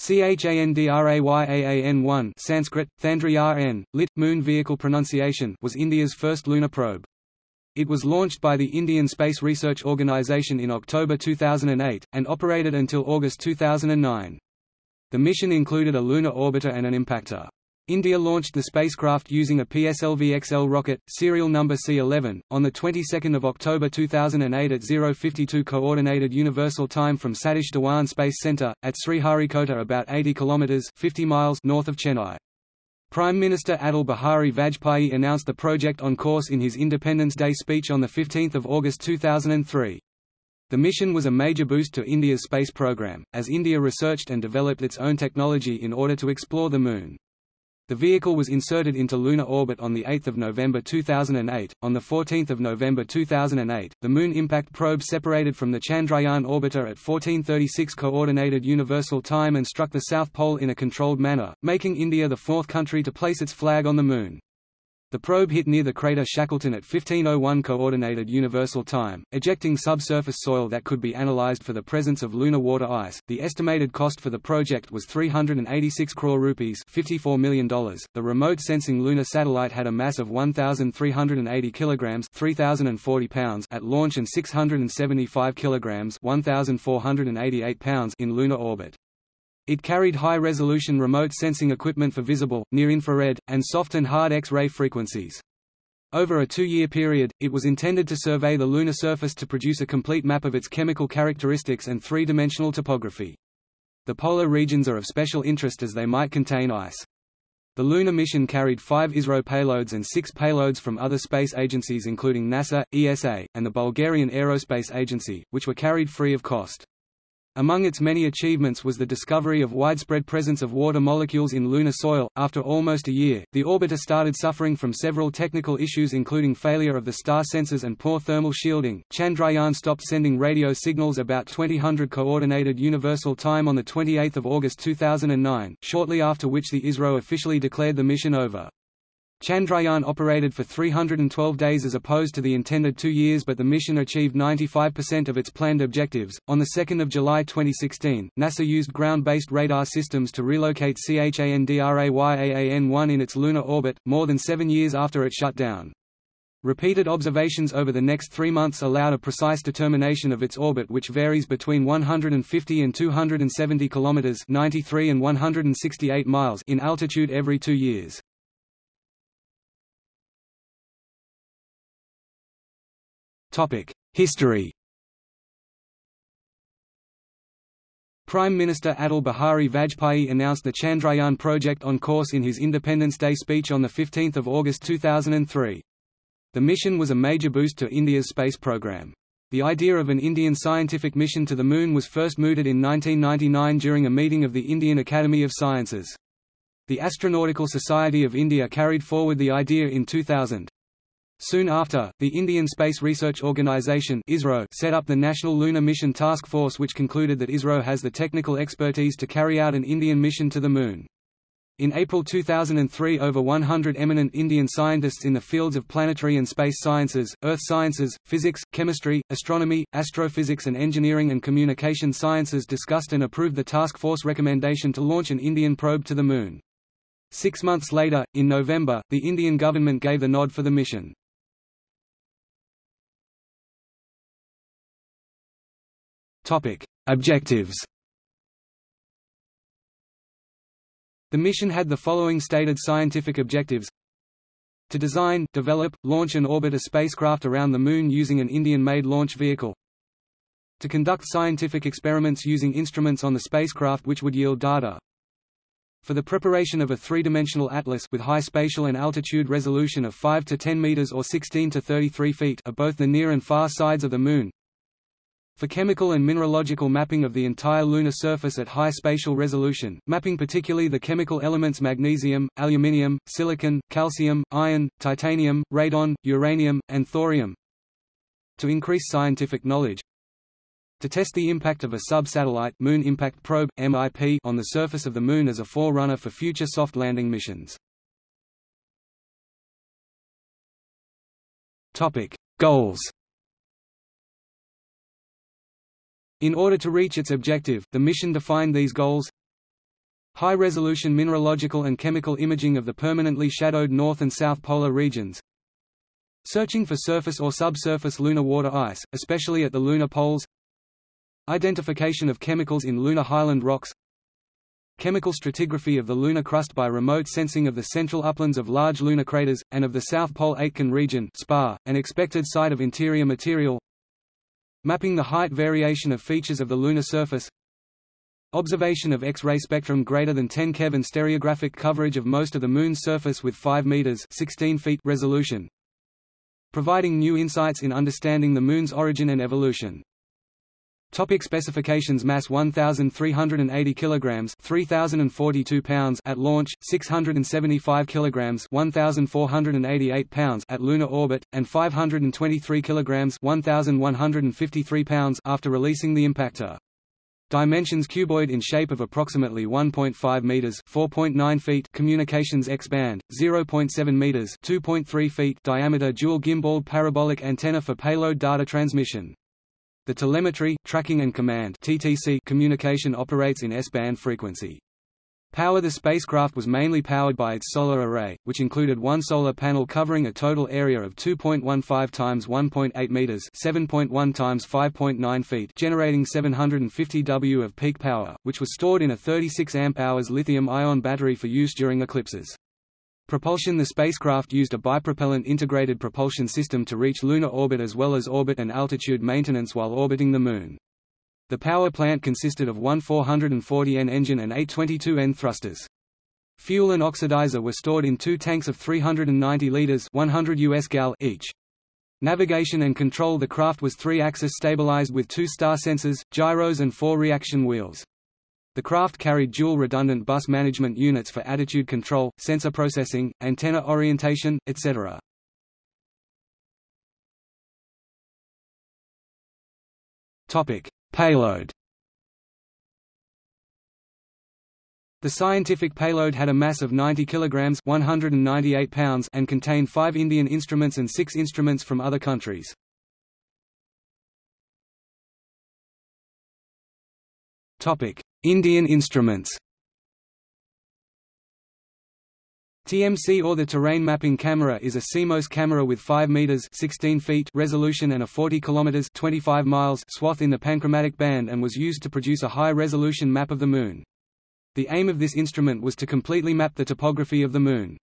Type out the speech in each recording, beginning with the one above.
Chandrayaan-1 Sanskrit, Thandrayaan, lit. Moon Vehicle pronunciation was India's first lunar probe. It was launched by the Indian Space Research Organisation in October 2008, and operated until August 2009. The mission included a lunar orbiter and an impactor. India launched the spacecraft using a PSLV-XL rocket, serial number C-11, on the 22nd of October 2008 at 052 Coordinated Universal Time from Satish Dhawan Space Center, at Sriharikota about 80 km 50 miles north of Chennai. Prime Minister Atal Bihari Vajpayee announced the project on course in his Independence Day speech on 15 August 2003. The mission was a major boost to India's space program, as India researched and developed its own technology in order to explore the Moon. The vehicle was inserted into lunar orbit on 8 November 2008. On 14 November 2008, the Moon Impact Probe separated from the Chandrayaan orbiter at 1436 Coordinated Universal Time and struck the South Pole in a controlled manner, making India the fourth country to place its flag on the Moon. The probe hit near the crater Shackleton at 1501 Coordinated Universal Time, ejecting subsurface soil that could be analyzed for the presence of lunar water ice. The estimated cost for the project was 386 crore rupees, $54 million. The remote sensing lunar satellite had a mass of 1380 kilograms, 3040 pounds at launch and 675 kilograms, 1488 pounds in lunar orbit. It carried high-resolution remote sensing equipment for visible, near-infrared, and soft and hard X-ray frequencies. Over a two-year period, it was intended to survey the lunar surface to produce a complete map of its chemical characteristics and three-dimensional topography. The polar regions are of special interest as they might contain ice. The lunar mission carried five ISRO payloads and six payloads from other space agencies including NASA, ESA, and the Bulgarian Aerospace Agency, which were carried free of cost. Among its many achievements was the discovery of widespread presence of water molecules in lunar soil. After almost a year, the orbiter started suffering from several technical issues including failure of the star sensors and poor thermal shielding. Chandrayaan stopped sending radio signals about 2000 coordinated universal time on the 28th of August 2009, shortly after which the ISRO officially declared the mission over. Chandrayaan operated for 312 days as opposed to the intended two years but the mission achieved 95% of its planned objectives. On 2 July 2016, NASA used ground-based radar systems to relocate Chandrayaan-1 in its lunar orbit, more than seven years after it shut down. Repeated observations over the next three months allowed a precise determination of its orbit which varies between 150 and 270 km 93 and 168 miles in altitude every two years. History Prime Minister Atal Bihari Vajpayee announced the Chandrayaan project on course in his Independence Day speech on 15 August 2003. The mission was a major boost to India's space program. The idea of an Indian scientific mission to the Moon was first mooted in 1999 during a meeting of the Indian Academy of Sciences. The Astronautical Society of India carried forward the idea in 2000. Soon after, the Indian Space Research Organisation set up the National Lunar Mission Task Force which concluded that ISRO has the technical expertise to carry out an Indian mission to the Moon. In April 2003 over 100 eminent Indian scientists in the fields of planetary and space sciences, earth sciences, physics, chemistry, astronomy, astrophysics and engineering and communication sciences discussed and approved the task force recommendation to launch an Indian probe to the Moon. Six months later, in November, the Indian government gave the nod for the mission. Topic: Objectives. The mission had the following stated scientific objectives. To design, develop, launch and orbit a spacecraft around the Moon using an Indian-made launch vehicle. To conduct scientific experiments using instruments on the spacecraft which would yield data. For the preparation of a three-dimensional atlas with high spatial and altitude resolution of 5 to 10 meters or 16 to 33 feet of both the near and far sides of the Moon for chemical and mineralogical mapping of the entire lunar surface at high spatial resolution, mapping particularly the chemical elements magnesium, aluminium, silicon, calcium, iron, titanium, radon, uranium, and thorium. To increase scientific knowledge, to test the impact of a sub-satellite Moon Impact Probe (MIP) on the surface of the Moon as a forerunner for future soft landing missions. Topic: Goals. In order to reach its objective, the mission defined these goals High-resolution mineralogical and chemical imaging of the permanently shadowed north and south polar regions. Searching for surface or subsurface lunar water ice, especially at the lunar poles. Identification of chemicals in lunar highland rocks. Chemical stratigraphy of the lunar crust by remote sensing of the central uplands of large lunar craters, and of the South Pole Aitken region SPA, an expected site of interior material. Mapping the height variation of features of the lunar surface. Observation of X-ray spectrum greater than 10 keV and stereographic coverage of most of the Moon's surface with 5 meters 16 feet resolution. Providing new insights in understanding the Moon's origin and evolution. Topic specifications Mass 1380 kilograms 3042 pounds at launch 675 kilograms 1488 pounds at lunar orbit and 523 kilograms 1153 pounds after releasing the impactor Dimensions cuboid in shape of approximately 1.5 meters (4.9 feet). Communications X-band 0.7 meters (2.3 feet) diameter dual gimbal parabolic antenna for payload data transmission. The telemetry, tracking and command (TTC) communication operates in S-band frequency. Power The spacecraft was mainly powered by its solar array, which included one solar panel covering a total area of 2.15 times 1.8 meters, 7.1 times 5.9 feet, generating 750 W of peak power, which was stored in a 36 amp-hours lithium-ion battery for use during eclipses. Propulsion The spacecraft used a bipropellant integrated propulsion system to reach lunar orbit as well as orbit and altitude maintenance while orbiting the Moon. The power plant consisted of one 440N engine and eight 22N thrusters. Fuel and oxidizer were stored in two tanks of 390 liters 100 US gal each. Navigation and control The craft was three-axis stabilized with two star sensors, gyros and four reaction wheels. The craft carried dual redundant bus management units for attitude control, sensor processing, antenna orientation, etc. Topic: Payload The scientific payload had a mass of 90 kilograms (198 pounds) and contained 5 Indian instruments and 6 instruments from other countries. Topic: Indian instruments. TMC or the Terrain Mapping Camera is a CMOS camera with 5 meters 16 feet resolution and a 40 kilometers 25 miles swath in the panchromatic band and was used to produce a high-resolution map of the Moon. The aim of this instrument was to completely map the topography of the Moon.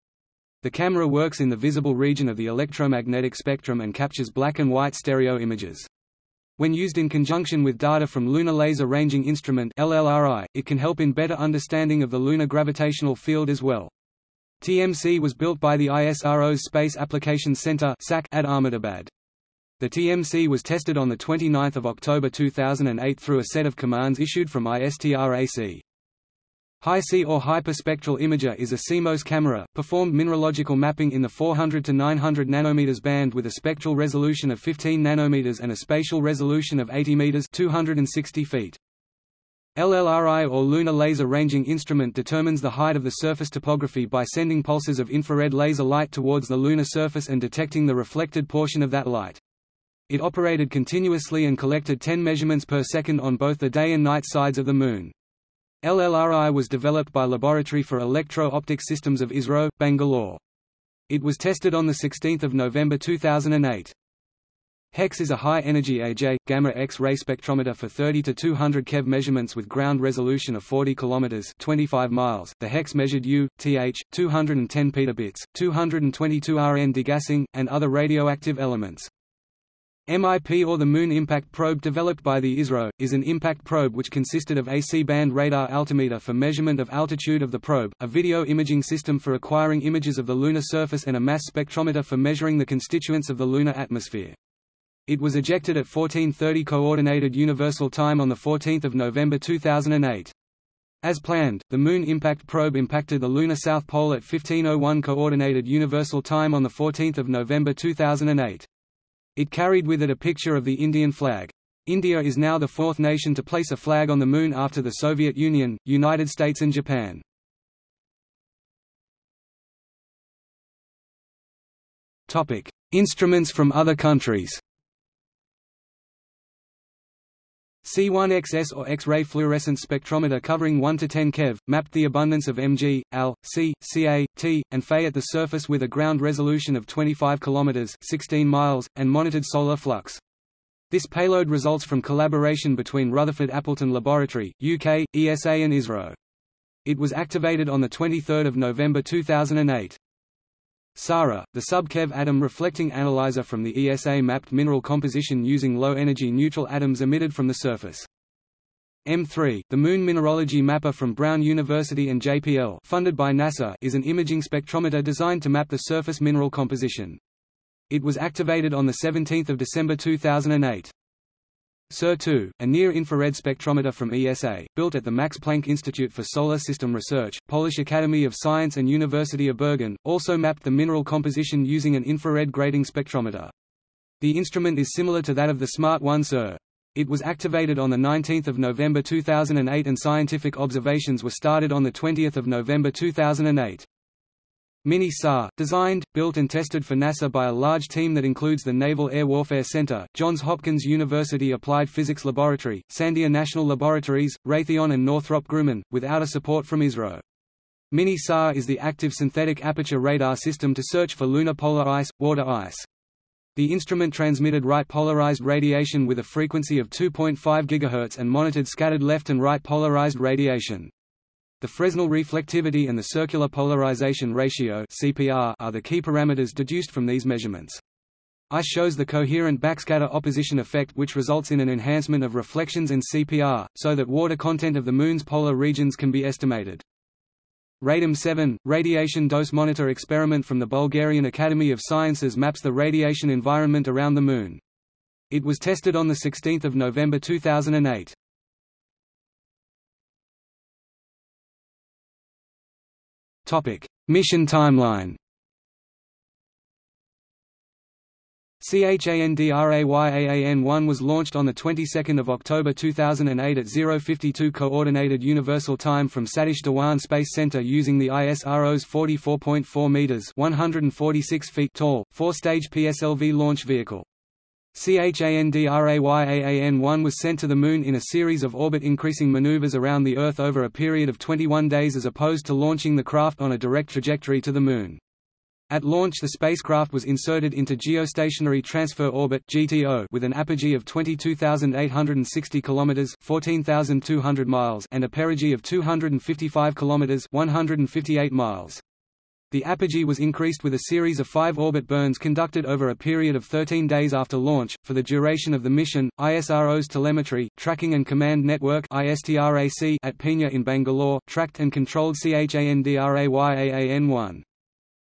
The camera works in the visible region of the electromagnetic spectrum and captures black and white stereo images. When used in conjunction with data from Lunar Laser Ranging Instrument LLRI, it can help in better understanding of the lunar gravitational field as well. TMC was built by the ISRO's Space Applications Center (SAC) at Ahmedabad. The TMC was tested on 29 October 2008 through a set of commands issued from ISTRAC. HySI or hyperspectral imager is a CMOS camera, performed mineralogical mapping in the 400 to 900 nanometers band with a spectral resolution of 15 nanometers and a spatial resolution of 80 meters 260 feet. LLRI or Lunar Laser Ranging Instrument determines the height of the surface topography by sending pulses of infrared laser light towards the lunar surface and detecting the reflected portion of that light. It operated continuously and collected 10 measurements per second on both the day and night sides of the Moon. LLRI was developed by Laboratory for Electro-Optic Systems of ISRO, Bangalore. It was tested on 16 November 2008. HEX is a high-energy AJ, gamma X-ray spectrometer for 30 to 200 keV measurements with ground resolution of 40 km 25 miles. The HEX measured U, TH, 210 petabits, 222 Rn degassing, and other radioactive elements. MIP or the Moon Impact Probe developed by the ISRO, is an impact probe which consisted of a C-band radar altimeter for measurement of altitude of the probe, a video imaging system for acquiring images of the lunar surface and a mass spectrometer for measuring the constituents of the lunar atmosphere. It was ejected at 1430 Coordinated Universal Time on 14 November 2008. As planned, the Moon Impact Probe impacted the lunar South Pole at 1501 Coordinated Universal Time on 14 November 2008. It carried with it a picture of the Indian flag. India is now the fourth nation to place a flag on the Moon after the Soviet Union, United States and Japan. Instruments from other countries C1XS or X-ray fluorescence spectrometer covering 1 to 10 keV, mapped the abundance of Mg, Al, C, Ca, T, and Fe at the surface with a ground resolution of 25 km 16 miles, and monitored solar flux. This payload results from collaboration between Rutherford Appleton Laboratory, UK, ESA and ISRO. It was activated on 23 November 2008. SARA, the sub-keV atom reflecting analyzer from the ESA mapped mineral composition using low-energy neutral atoms emitted from the surface. M3, the Moon Mineralogy Mapper from Brown University and JPL funded by NASA is an imaging spectrometer designed to map the surface mineral composition. It was activated on 17 December 2008. SIR-2, a near-infrared spectrometer from ESA, built at the Max Planck Institute for Solar System Research, Polish Academy of Science and University of Bergen, also mapped the mineral composition using an infrared grating spectrometer. The instrument is similar to that of the Smart 1 SIR. It was activated on 19 November 2008 and scientific observations were started on 20 November 2008. Mini-SAR, designed, built and tested for NASA by a large team that includes the Naval Air Warfare Center, Johns Hopkins University Applied Physics Laboratory, Sandia National Laboratories, Raytheon and Northrop Grumman, without a support from ISRO. Mini-SAR is the active synthetic aperture radar system to search for lunar polar ice, water ice. The instrument transmitted right polarized radiation with a frequency of 2.5 GHz and monitored scattered left and right polarized radiation. The Fresnel reflectivity and the circular polarization ratio (CPR) are the key parameters deduced from these measurements. ICE shows the coherent backscatter opposition effect which results in an enhancement of reflections and CPR, so that water content of the Moon's polar regions can be estimated. RADOM-7, radiation dose monitor experiment from the Bulgarian Academy of Sciences maps the radiation environment around the Moon. It was tested on 16 November 2008. Mission timeline. CHANDRAYAAN-1 was launched on the 22nd of October 2008 at 052 coordinated universal time from Satish Dhawan Space Center using the ISRO's 44.4 meters (146 feet) tall four-stage PSLV launch vehicle. CHANDRAYAAN-1 was sent to the Moon in a series of orbit-increasing maneuvers around the Earth over a period of 21 days as opposed to launching the craft on a direct trajectory to the Moon. At launch the spacecraft was inserted into Geostationary Transfer Orbit (GTO) with an apogee of 22,860 km (14,200 miles) and a perigee of 255 km (158 miles). The apogee was increased with a series of five orbit burns conducted over a period of 13 days after launch. For the duration of the mission, ISRO's Telemetry, Tracking and Command Network ISTRAC at Peenya in Bangalore tracked and controlled CHANDRAYAAN-1.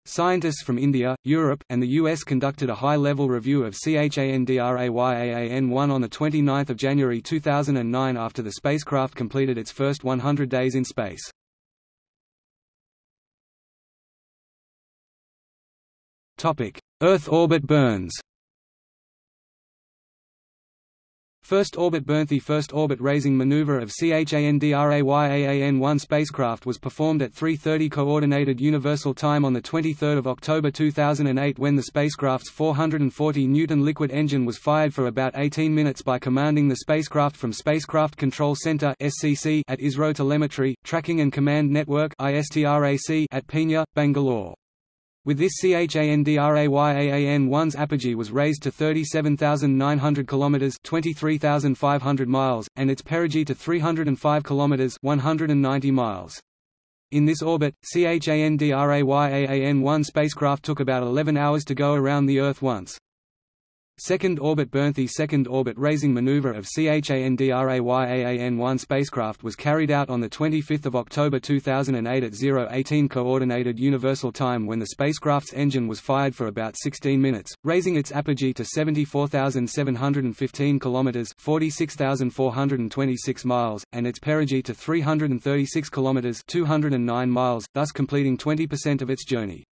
Scientists from India, Europe, and the US conducted a high-level review of CHANDRAYAAN-1 on 29 January 2009 after the spacecraft completed its first 100 days in space. Earth orbit burns. First orbit burn. The first orbit raising maneuver of CHANDRAYAAN-1 spacecraft was performed at 3.30 Coordinated Universal Time on 23 October 2008 when the spacecraft's 440 Newton liquid engine was fired for about 18 minutes by commanding the spacecraft from Spacecraft Control Center at ISRO Telemetry, Tracking and Command Network at Peenya, Bangalore. With this CHANDRAYAAN-1's apogee was raised to 37,900 km (23,500 miles) and its perigee to 305 km (190 miles). In this orbit, CHANDRAYAAN-1 spacecraft took about 11 hours to go around the Earth once. Second orbit burn The second orbit raising maneuver of CHANDRAYAAN-1 spacecraft was carried out on 25 October 2008 at 018 Coordinated Universal Time when the spacecraft's engine was fired for about 16 minutes, raising its apogee to 74,715 km 46,426 miles, and its perigee to 336 km 209 miles, thus completing 20% of its journey.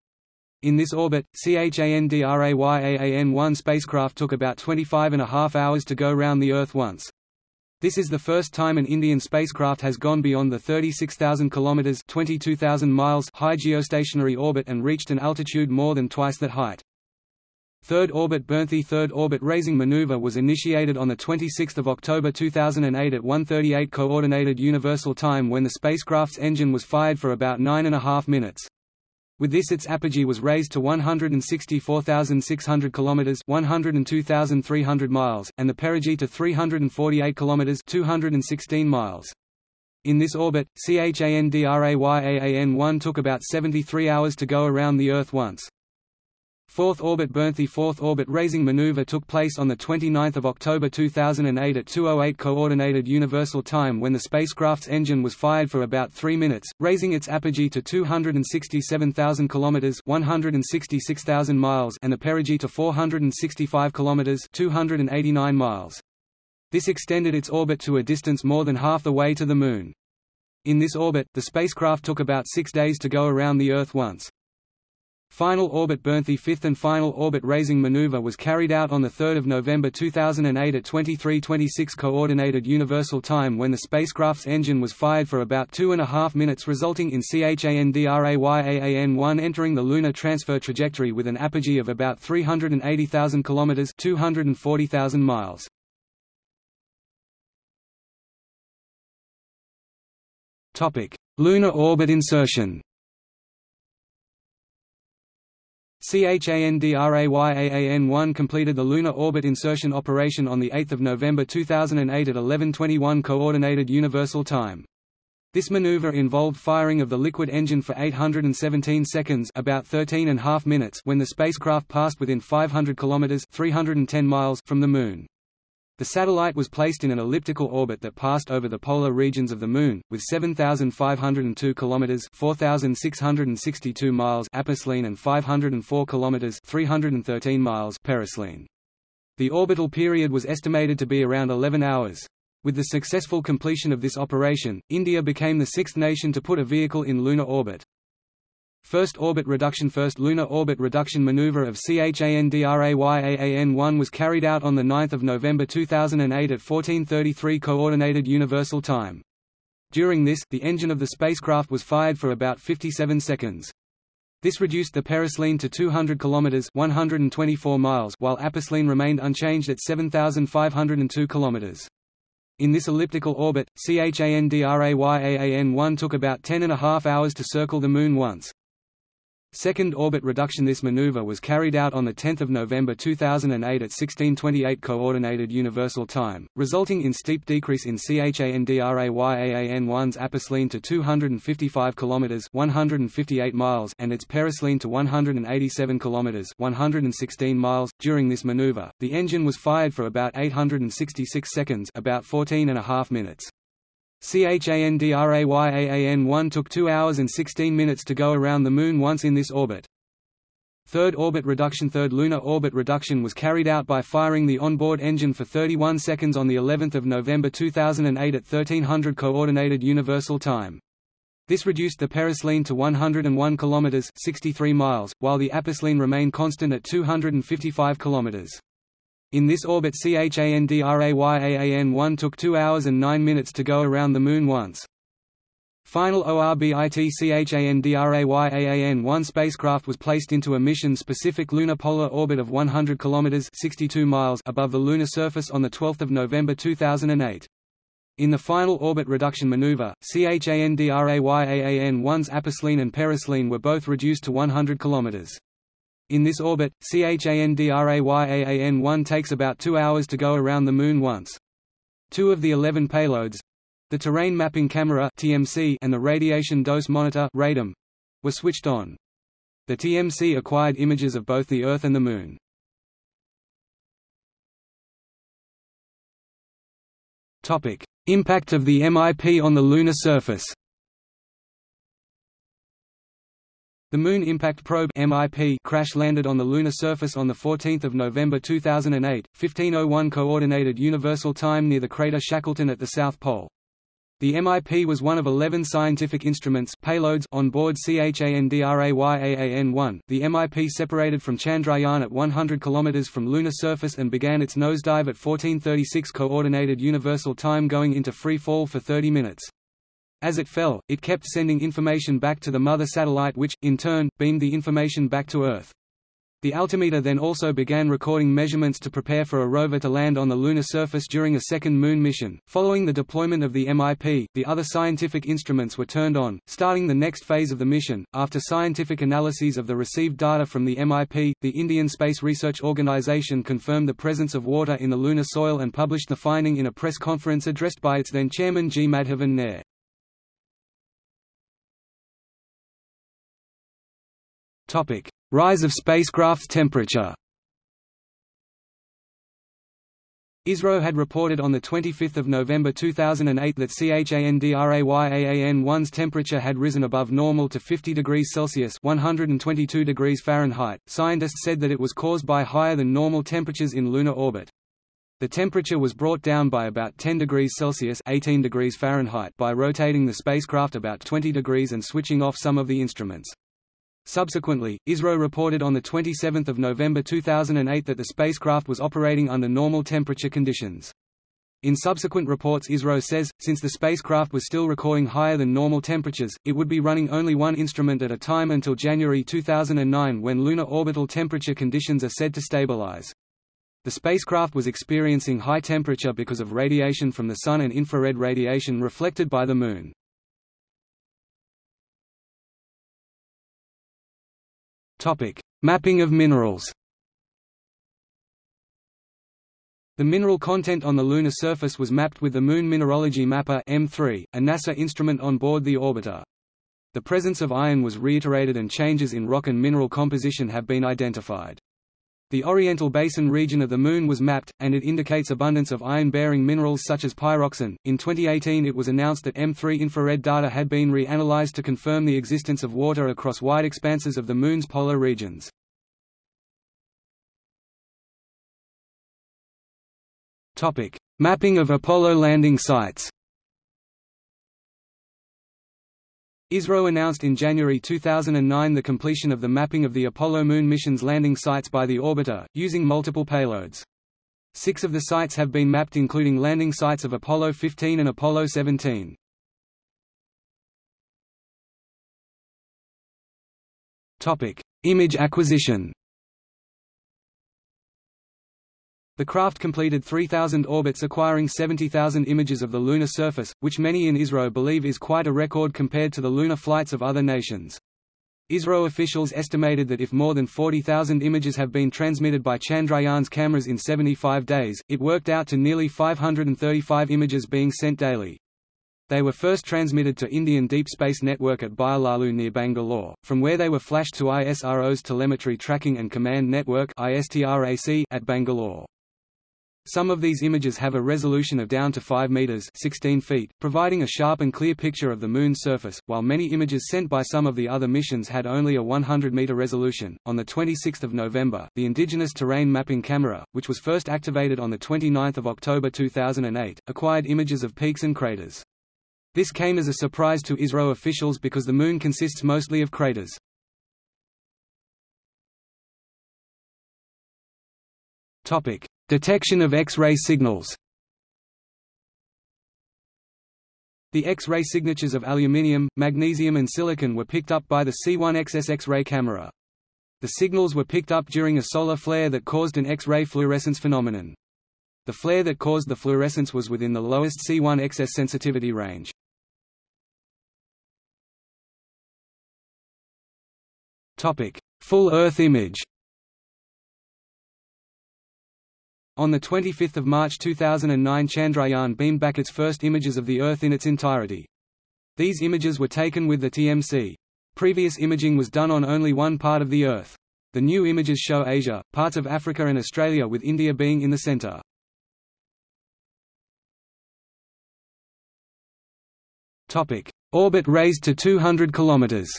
In this orbit, CHANDRAYAAN-1 spacecraft took about 25 and a half hours to go round the Earth once. This is the first time an Indian spacecraft has gone beyond the 36,000 km (22,000 miles) high geostationary orbit and reached an altitude more than twice that height. Third orbit Bernthey Third orbit raising maneuver was initiated on 26 October 2008 at 1.38 Coordinated Universal Time when the spacecraft's engine was fired for about nine and a half minutes. With this its apogee was raised to 164,600 km 102,300 miles, and the perigee to 348 km 216 miles. In this orbit, CHANDRAYAAN-1 took about 73 hours to go around the Earth once. Fourth orbit Bernthey Fourth orbit raising maneuver took place on 29 October 2008 at 2.08 Coordinated Universal Time when the spacecraft's engine was fired for about 3 minutes, raising its apogee to 267,000 km 166,000 miles and the perigee to 465 km 289 miles. This extended its orbit to a distance more than half the way to the Moon. In this orbit, the spacecraft took about six days to go around the Earth once. Final orbit Bernthey fifth and final orbit raising maneuver was carried out on 3 November 2008 at 23:26 Coordinated Universal Time when the spacecraft's engine was fired for about two and a half minutes resulting in CHANDRAYAAN-1 entering the lunar transfer trajectory with an apogee of about 380,000 km 240,000 miles. Lunar orbit insertion CHANDRAYAAN-1 completed the lunar orbit insertion operation on 8 November 2008 at 11:21 Coordinated Universal Time. This maneuver involved firing of the liquid engine for 817 seconds about 13 and half minutes when the spacecraft passed within 500 kilometers 310 miles from the Moon. The satellite was placed in an elliptical orbit that passed over the polar regions of the Moon, with 7,502 km 4,662 miles aposelene and 504 km 313 miles periselene. The orbital period was estimated to be around 11 hours. With the successful completion of this operation, India became the sixth nation to put a vehicle in lunar orbit. First orbit reduction First lunar orbit reduction maneuver of CHANDRAYAAN-1 was carried out on 9 November 2008 at 14:33 Coordinated Universal Time. During this, the engine of the spacecraft was fired for about 57 seconds. This reduced the periselene to 200 km 124 miles while aposelene remained unchanged at 7,502 km. In this elliptical orbit, CHANDRAYAAN-1 took about ten and a half hours to circle the Moon once. Second orbit reduction This maneuver was carried out on 10 November 2008 at 1628 Coordinated Universal Time, resulting in steep decrease in CHANDRAYAAN-1's aposelene to 255 km 158 miles and its periselene to 187 km 116 miles. During this maneuver, the engine was fired for about 866 seconds about 14 and a half minutes. CHANDRAYAAN-1 took 2 hours and 16 minutes to go around the Moon once in this orbit. Third orbit reduction Third lunar orbit reduction was carried out by firing the onboard engine for 31 seconds on the 11th of November 2008 at 1300 Coordinated Universal Time. This reduced the periselene to 101 km 63 miles, while the aposelene remained constant at 255 km. In this orbit CHANDRAYAAN-1 took 2 hours and 9 minutes to go around the Moon once. Final ORBIT CHANDRAYAAN-1 spacecraft was placed into a mission-specific lunar polar orbit of 100 km 62 miles above the lunar surface on 12 November 2008. In the final orbit reduction maneuver, CHANDRAYAAN-1's aposelene and periselene were both reduced to 100 km. In this orbit, CHANDRAYAAN-1 takes about two hours to go around the Moon once. Two of the 11 payloads—the Terrain Mapping Camera (TMC) and the Radiation Dose Monitor (RADOM)—were switched on. The TMC acquired images of both the Earth and the Moon. Topic: Impact of the MIP on the lunar surface. The Moon Impact Probe (MIP) crash-landed on the lunar surface on the 14th of November 2008, 15:01 Coordinated Universal Time near the crater Shackleton at the South Pole. The MIP was one of 11 scientific instruments payloads on board CHANDRAYAAN-1. The MIP separated from Chandrayaan at 100 km from lunar surface and began its nosedive at 14:36 Coordinated Universal Time going into free fall for 30 minutes. As it fell, it kept sending information back to the mother satellite which, in turn, beamed the information back to Earth. The altimeter then also began recording measurements to prepare for a rover to land on the lunar surface during a second Moon mission. Following the deployment of the MIP, the other scientific instruments were turned on, starting the next phase of the mission. After scientific analyses of the received data from the MIP, the Indian Space Research Organisation confirmed the presence of water in the lunar soil and published the finding in a press conference addressed by its then chairman G. Madhavan Nair. Topic: Rise of spacecraft's temperature ISRO had reported on 25 November 2008 that CHANDRAYAAN-1's temperature had risen above normal to 50 degrees Celsius 122 degrees Fahrenheit. Scientists said that it was caused by higher than normal temperatures in lunar orbit. The temperature was brought down by about 10 degrees Celsius 18 degrees Fahrenheit by rotating the spacecraft about 20 degrees and switching off some of the instruments. Subsequently, ISRO reported on 27 November 2008 that the spacecraft was operating under normal temperature conditions. In subsequent reports ISRO says, since the spacecraft was still recording higher than normal temperatures, it would be running only one instrument at a time until January 2009 when lunar orbital temperature conditions are said to stabilize. The spacecraft was experiencing high temperature because of radiation from the Sun and infrared radiation reflected by the Moon. Topic: Mapping of minerals. The mineral content on the lunar surface was mapped with the Moon Mineralogy Mapper M3, a NASA instrument on board the orbiter. The presence of iron was reiterated and changes in rock and mineral composition have been identified. The Orientale Basin region of the Moon was mapped, and it indicates abundance of iron-bearing minerals such as pyroxene. In 2018 it was announced that M3 infrared data had been re-analyzed to confirm the existence of water across wide expanses of the Moon's polar regions. Mapping of Apollo landing sites ISRO announced in January 2009 the completion of the mapping of the Apollo Moon mission's landing sites by the orbiter, using multiple payloads. Six of the sites have been mapped including landing sites of Apollo 15 and Apollo 17. Image acquisition The craft completed 3,000 orbits acquiring 70,000 images of the lunar surface, which many in ISRO believe is quite a record compared to the lunar flights of other nations. ISRO officials estimated that if more than 40,000 images have been transmitted by Chandrayaan's cameras in 75 days, it worked out to nearly 535 images being sent daily. They were first transmitted to Indian Deep Space Network at Byalalu near Bangalore, from where they were flashed to ISRO's Telemetry Tracking and Command Network at Bangalore. Some of these images have a resolution of down to 5 meters 16 feet, providing a sharp and clear picture of the Moon's surface, while many images sent by some of the other missions had only a 100-meter resolution. On the 26th of November, the Indigenous Terrain Mapping Camera, which was first activated on the 29th of October 2008, acquired images of peaks and craters. This came as a surprise to ISRO officials because the Moon consists mostly of craters. Topic: Detection of X-ray signals The X-ray signatures of aluminium, magnesium and silicon were picked up by the C1XS X-ray camera. The signals were picked up during a solar flare that caused an X-ray fluorescence phenomenon. The flare that caused the fluorescence was within the lowest C1XS sensitivity range. Full Earth image On 25 March 2009 Chandrayaan beamed back its first images of the Earth in its entirety. These images were taken with the TMC. Previous imaging was done on only one part of the Earth. The new images show Asia, parts of Africa and Australia with India being in the center. Orbit raised to 200 kilometers.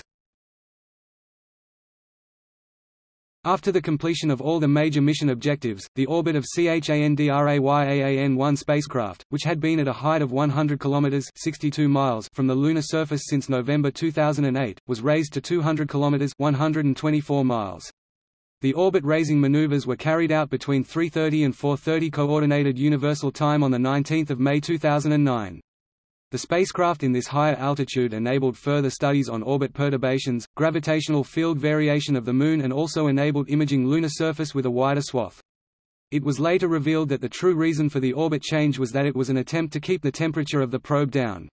After the completion of all the major mission objectives, the orbit of CHANDRAYAAN-1 spacecraft, which had been at a height of 100 km 62 miles from the lunar surface since November 2008, was raised to 200 km 124 miles. The orbit-raising maneuvers were carried out between 3.30 and 4.30 Coordinated Universal Time on 19 May 2009. The spacecraft in this higher altitude enabled further studies on orbit perturbations, gravitational field variation of the Moon and also enabled imaging lunar surface with a wider swath. It was later revealed that the true reason for the orbit change was that it was an attempt to keep the temperature of the probe down.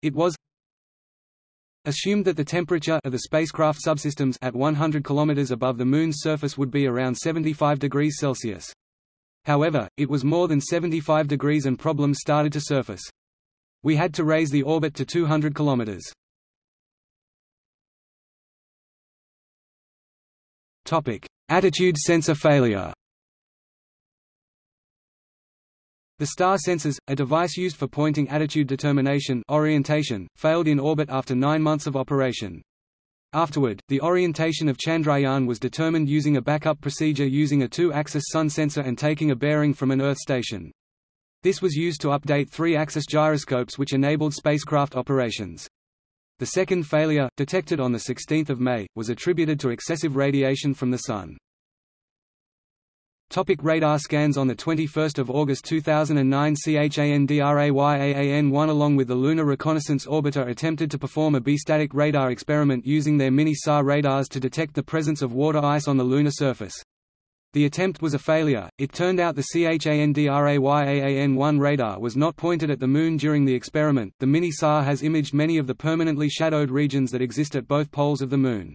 It was assumed that the temperature of the spacecraft subsystems at 100 km above the Moon's surface would be around 75 degrees Celsius. However, it was more than 75 degrees and problems started to surface. We had to raise the orbit to 200 km. Topic: Attitude sensor failure. The star sensors, a device used for pointing attitude determination orientation, failed in orbit after nine months of operation. Afterward, the orientation of Chandrayaan was determined using a backup procedure using a two-axis sun sensor and taking a bearing from an Earth station. This was used to update three-axis gyroscopes which enabled spacecraft operations. The second failure, detected on 16 May, was attributed to excessive radiation from the Sun. Topic radar scans On 21 August 2009 CHANDRAYAAN-1 along with the Lunar Reconnaissance Orbiter attempted to perform a bistatic radar experiment using their mini-SAR radars to detect the presence of water ice on the lunar surface. The attempt was a failure. It turned out the CHANDRAYAAN-1 radar was not pointed at the Moon during the experiment. The mini-SAR has imaged many of the permanently shadowed regions that exist at both poles of the Moon.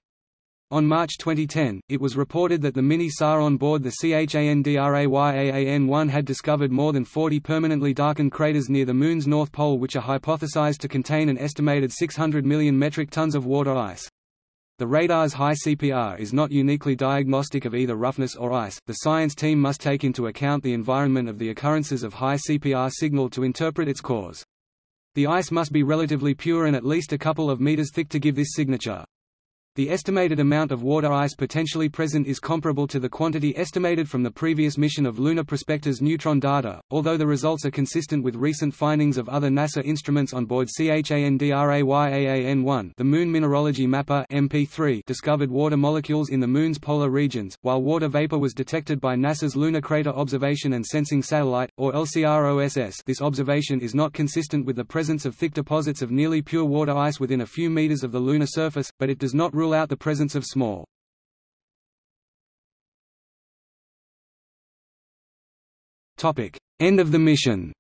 On March 2010, it was reported that the mini-SAR on board the CHANDRAYAAN-1 had discovered more than 40 permanently darkened craters near the Moon's north pole which are hypothesized to contain an estimated 600 million metric tons of water ice. The radar's high CPR is not uniquely diagnostic of either roughness or ice. The science team must take into account the environment of the occurrences of high CPR signal to interpret its cause. The ice must be relatively pure and at least a couple of meters thick to give this signature. The estimated amount of water ice potentially present is comparable to the quantity estimated from the previous mission of Lunar Prospector's neutron data, although the results are consistent with recent findings of other NASA instruments on board CHANDRAYAAN-1 the Moon Mineralogy Mapper MP3 discovered water molecules in the Moon's polar regions, while water vapor was detected by NASA's Lunar Crater Observation and Sensing Satellite, or LCROSS this observation is not consistent with the presence of thick deposits of nearly pure water ice within a few meters of the lunar surface, but it does not rule out the presence of small. End of the mission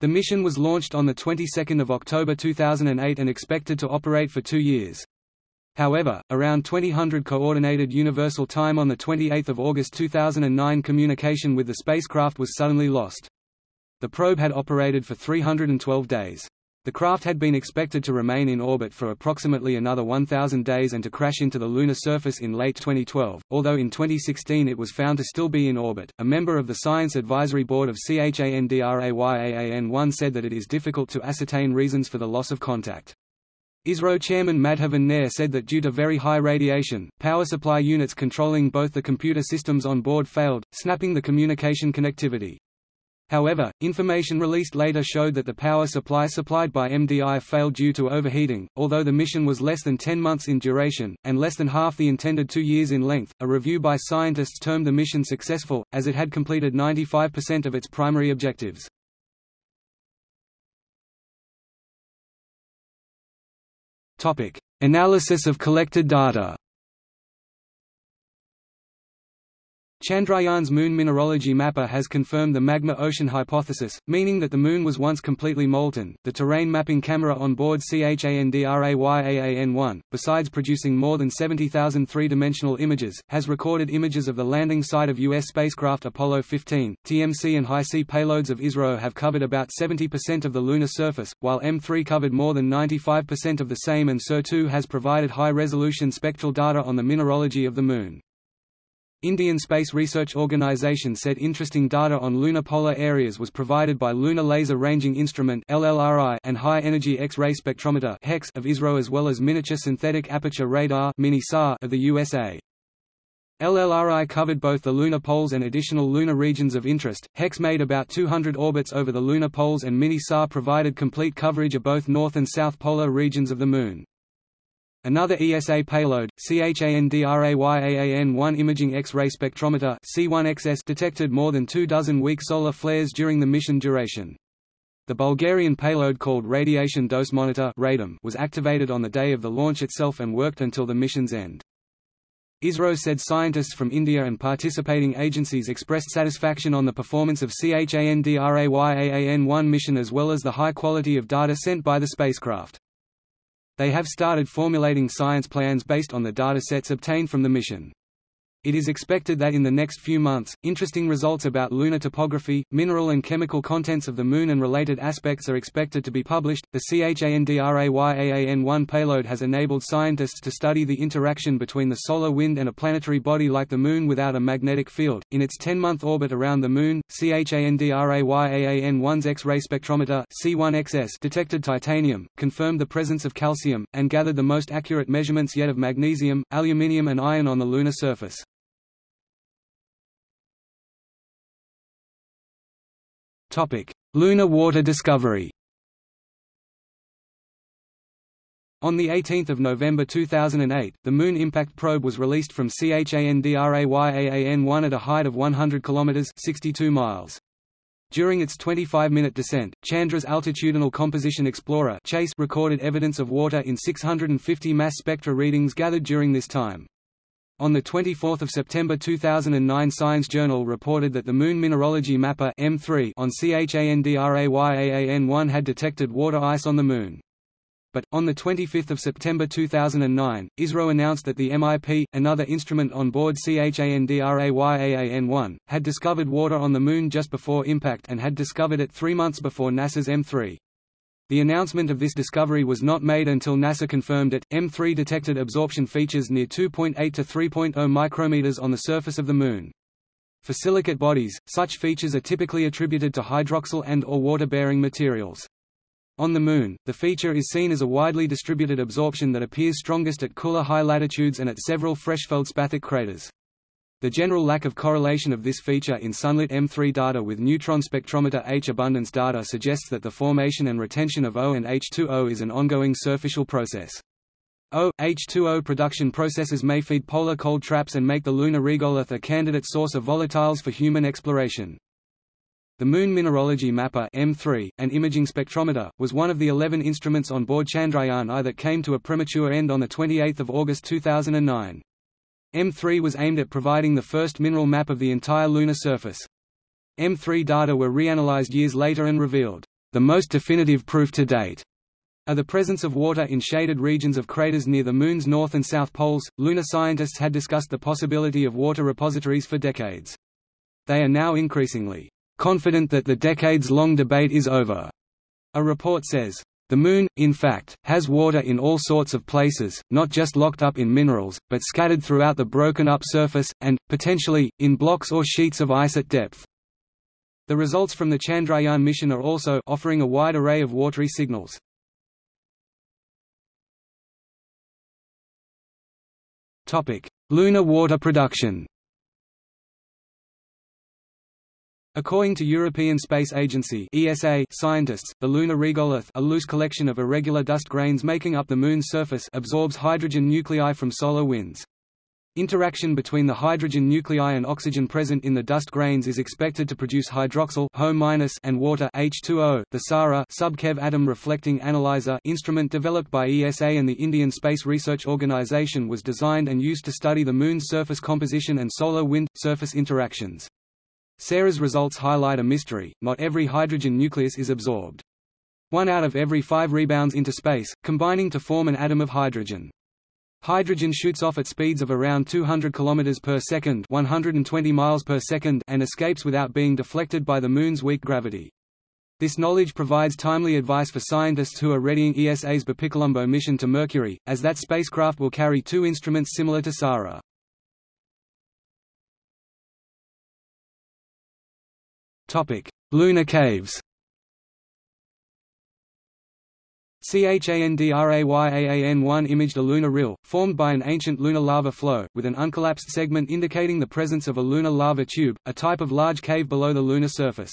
The mission was launched on the 22nd of October 2008 and expected to operate for two years. However, around 2000 Coordinated Universal Time on 28 August 2009 communication with the spacecraft was suddenly lost. The probe had operated for 312 days. The craft had been expected to remain in orbit for approximately another 1,000 days and to crash into the lunar surface in late 2012, although in 2016 it was found to still be in orbit. A member of the Science Advisory Board of CHANDRAYAAN-1 said that it is difficult to ascertain reasons for the loss of contact. ISRO chairman Madhavan Nair said that due to very high radiation, power supply units controlling both the computer systems on board failed, snapping the communication connectivity. However, information released later showed that the power supply supplied by MDI failed due to overheating. Although the mission was less than 10 months in duration, and less than half the intended two years in length, a review by scientists termed the mission successful, as it had completed 95% of its primary objectives. Analysis of collected data Chandrayaan's Moon Mineralogy Mapper has confirmed the magma ocean hypothesis, meaning that the Moon was once completely molten. The terrain mapping camera on board CHANDRAYAAN-1, besides producing more than 70,000 three-dimensional images, has recorded images of the landing site of U.S. spacecraft Apollo 15. TMC and HySI payloads of ISRO have covered about 70% of the lunar surface, while M3 covered more than 95% of the same and SIR-2 has provided high-resolution spectral data on the mineralogy of the Moon. Indian Space Research Organisation said interesting data on lunar polar areas was provided by Lunar Laser Ranging Instrument and High Energy X-ray Spectrometer of ISRO as well as Miniature Synthetic Aperture Radar of the USA. LLRI covered both the lunar poles and additional lunar regions of interest. HEX made about 200 orbits over the lunar poles and Mini-SAR provided complete coverage of both north and south polar regions of the Moon. Another ESA payload, CHANDRAYAAN-1 Imaging X-ray Spectrometer C1XS detected more than two dozen weak solar flares during the mission duration. The Bulgarian payload called Radiation Dose Monitor was activated on the day of the launch itself and worked until the mission's end. ISRO said scientists from India and participating agencies expressed satisfaction on the performance of CHANDRAYAAN-1 mission as well as the high quality of data sent by the spacecraft. They have started formulating science plans based on the data sets obtained from the mission. It is expected that in the next few months, interesting results about lunar topography, mineral and chemical contents of the Moon and related aspects are expected to be published. The CHANDRAYAAN-1 payload has enabled scientists to study the interaction between the solar wind and a planetary body like the Moon without a magnetic field. In its 10-month orbit around the Moon, CHANDRAYAAN-1's X-ray spectrometer C1XS detected titanium, confirmed the presence of calcium, and gathered the most accurate measurements yet of magnesium, aluminium and iron on the lunar surface. Lunar water discovery On 18 November 2008, the Moon Impact Probe was released from CHANDRAYAAN-1 at a height of 100 km 62 miles. During its 25-minute descent, Chandra's Altitudinal Composition Explorer recorded evidence of water in 650 mass spectra readings gathered during this time. On 24 September 2009 Science Journal reported that the Moon Mineralogy Mapper M3 on CHANDRAYAAN-1 had detected water ice on the Moon. But, on 25 September 2009, ISRO announced that the MIP, another instrument on board CHANDRAYAAN-1, had discovered water on the Moon just before impact and had discovered it three months before NASA's M3. The announcement of this discovery was not made until NASA confirmed it. M3 detected absorption features near 2.8 to 3.0 micrometers on the surface of the Moon. For silicate bodies, such features are typically attributed to hydroxyl and or water-bearing materials. On the Moon, the feature is seen as a widely distributed absorption that appears strongest at cooler high latitudes and at several fresh feldspathic craters. The general lack of correlation of this feature in sunlit M3 data with neutron spectrometer H abundance data suggests that the formation and retention of O and H2O is an ongoing surficial process. O, H2O production processes may feed polar cold traps and make the lunar regolith a candidate source of volatiles for human exploration. The Moon Mineralogy Mapper M3, an imaging spectrometer, was one of the 11 instruments on board Chandrayaan-I that came to a premature end on 28 August 2009. M3 was aimed at providing the first mineral map of the entire lunar surface. M3 data were reanalyzed years later and revealed, "...the most definitive proof to date." of the presence of water in shaded regions of craters near the Moon's north and south poles. Lunar scientists had discussed the possibility of water repositories for decades. They are now increasingly confident that the decades-long debate is over. A report says, the Moon, in fact, has water in all sorts of places, not just locked up in minerals, but scattered throughout the broken-up surface, and, potentially, in blocks or sheets of ice at depth. The results from the Chandrayaan mission are also offering a wide array of watery signals. Lunar water production According to European Space Agency (ESA) scientists, the lunar regolith, a loose collection of irregular dust grains making up the Moon's surface, absorbs hydrogen nuclei from solar winds. Interaction between the hydrogen nuclei and oxygen present in the dust grains is expected to produce hydroxyl and water H2O. The SARA sub-keV atom reflecting analyzer instrument developed by ESA and the Indian Space Research Organisation was designed and used to study the Moon's surface composition and solar wind surface interactions. SARA's results highlight a mystery, not every hydrogen nucleus is absorbed. One out of every five rebounds into space, combining to form an atom of hydrogen. Hydrogen shoots off at speeds of around 200 km per second, 120 miles per second, and escapes without being deflected by the Moon's weak gravity. This knowledge provides timely advice for scientists who are readying ESA's BepiColombo mission to Mercury, as that spacecraft will carry two instruments similar to SARA. Lunar caves. CHANDRAYAAN-1 imaged a lunar rill, formed by an ancient lunar lava flow, with an uncollapsed segment indicating the presence of a lunar lava tube, a type of large cave below the lunar surface.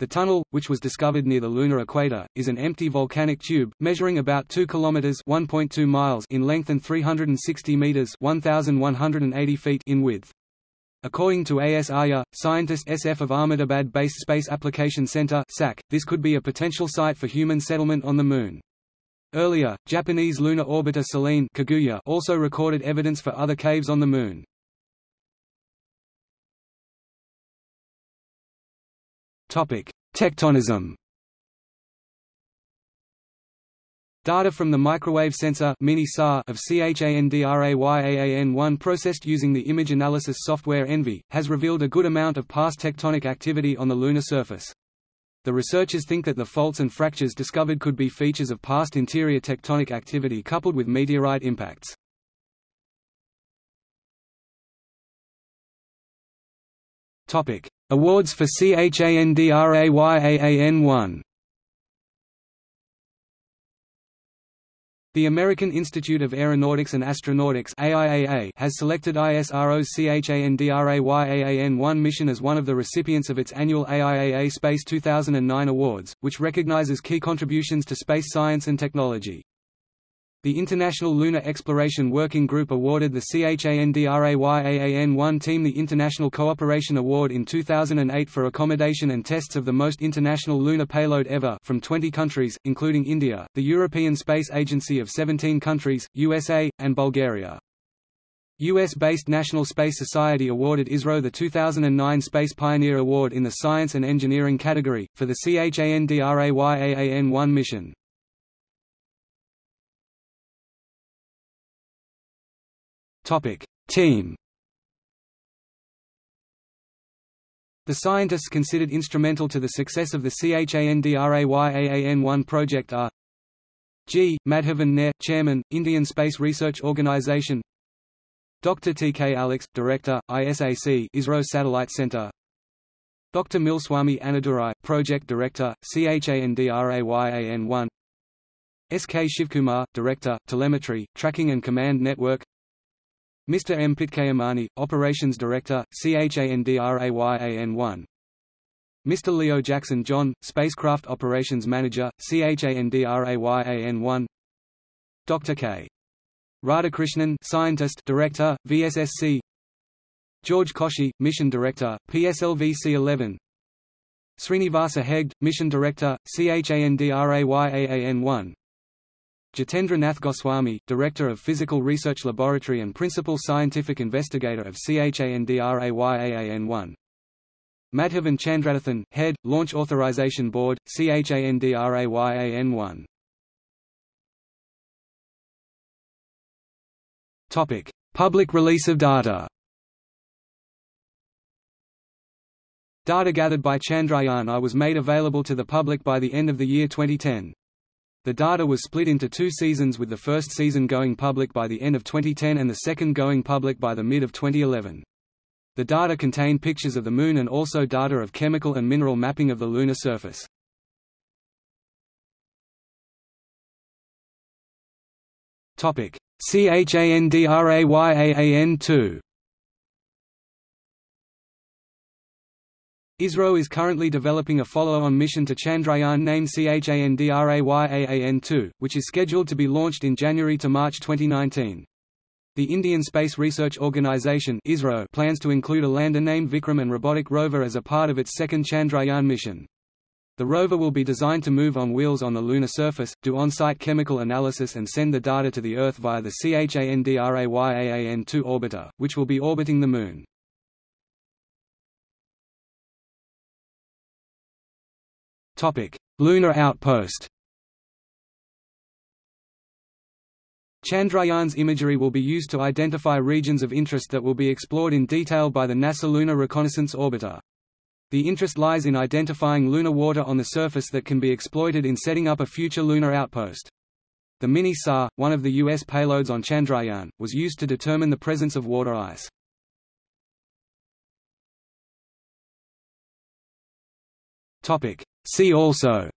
The tunnel, which was discovered near the lunar equator, is an empty volcanic tube, measuring about 2 kilometers (1.2 miles) in length and 360 meters (1,180 feet) in width. According to A.S. Arya, scientist SF of Ahmedabad-based Space Application Center this could be a potential site for human settlement on the Moon. Earlier, Japanese lunar orbiter Selene Kaguya also recorded evidence for other caves on the Moon. Tectonism. Data from the microwave sensor of CHANDRAYAAN-1 processed using the image analysis software ENVI, has revealed a good amount of past tectonic activity on the lunar surface. The researchers think that the faults and fractures discovered could be features of past interior tectonic activity coupled with meteorite impacts. Awards for CHANDRAYAAN-1 The American Institute of Aeronautics and Astronautics AIAA has selected ISRO's CHANDRAYAAN-1 mission as one of the recipients of its annual AIAA Space 2009 Awards, which recognizes key contributions to space science and technology. The International Lunar Exploration Working Group awarded the CHANDRAYAAN-1 team the International Cooperation Award in 2008 for accommodation and tests of the most international lunar payload ever from 20 countries, including India, the European Space Agency of 17 countries, USA, and Bulgaria. U.S.-based National Space Society awarded ISRO the 2009 Space Pioneer Award in the Science and Engineering category, for the CHANDRAYAAN-1 mission. Topic: Team. The scientists considered instrumental to the success of the CHANDRAYAAN-1 project are G. Madhavan Nair, Chairman, Indian Space Research Organisation Dr. T. K. Alex, Director, ISAC ISRO Satellite Center Dr. Mylswamy Annadurai, Project Director, CHANDRAYAAN-1 S. K. Shivkumar, Director, Telemetry, Tracking and Command Network Mr. M. Pitchaimani, Operations Director, CHANDRAYAAN-1 Mr. Leo Jackson John, Spacecraft Operations Manager, CHANDRAYAAN-1 Dr. K. Radhakrishnan Scientist Director, VSSC George Koshy, Mission Director, PSLV-C11 Srinivasa Hegde, Mission Director, CHANDRAYAAN-1 Jitendra Nath Goswami, Director of Physical Research Laboratory and Principal Scientific Investigator of CHANDRAYAAN-1 Madhavan Chandradathan, Head, Launch Authorization Board, CHANDRAYAAN-1 Public release of data. Data gathered by Chandrayaan-I was made available to the public by the end of the year 2010. The data was split into two seasons with the first season going public by the end of 2010 and the second going public by the mid of 2011. The data contain pictures of the Moon and also data of chemical and mineral mapping of the lunar surface. CHANDRAYAAN-2 ISRO is currently developing a follow-on mission to Chandrayaan named CHANDRAYAAN-2, which is scheduled to be launched in January to March 2019. The Indian Space Research Organisation ISRO plans to include a lander named Vikram and robotic rover as a part of its second Chandrayaan mission. The rover will be designed to move on wheels on the lunar surface, do on-site chemical analysis and send the data to the Earth via the CHANDRAYAAN-2 orbiter, which will be orbiting the Moon. Topic: Lunar outpost. Chandrayaan's imagery will be used to identify regions of interest that will be explored in detail by the NASA Lunar Reconnaissance Orbiter. The interest lies in identifying lunar water on the surface that can be exploited in setting up a future lunar outpost. The Mini-SAR, one of the U.S. payloads on Chandrayaan, was used to determine the presence of water ice. Topic: See also.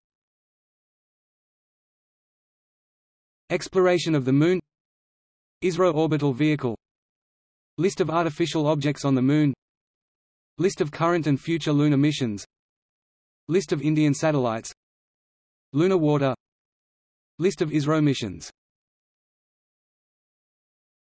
Exploration of the Moon. ISRO orbital vehicle. List of artificial objects on the Moon. List of current and future lunar missions. List of Indian satellites. Lunar water. List of ISRO missions